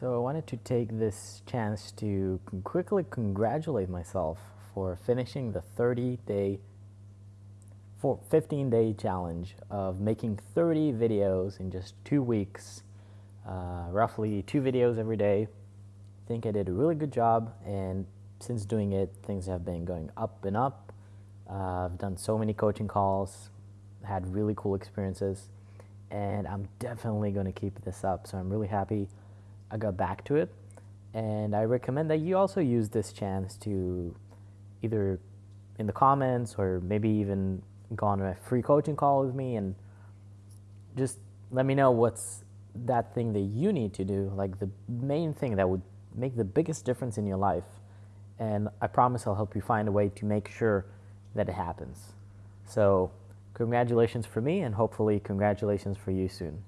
So I wanted to take this chance to quickly congratulate myself for finishing the 30 day, for 15 day challenge of making 30 videos in just two weeks, uh, roughly two videos every day. I think I did a really good job and since doing it, things have been going up and up. Uh, I've done so many coaching calls, had really cool experiences, and I'm definitely going to keep this up. So I'm really happy I got back to it. And I recommend that you also use this chance to either in the comments or maybe even go on a free coaching call with me and just let me know what's that thing that you need to do, like the main thing that would make the biggest difference in your life. And I promise I'll help you find a way to make sure that it happens. So, congratulations for me, and hopefully, congratulations for you soon.